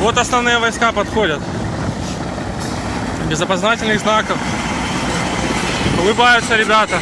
Вот основные войска подходят. Без опознательных знаков. Улыбаются ребята.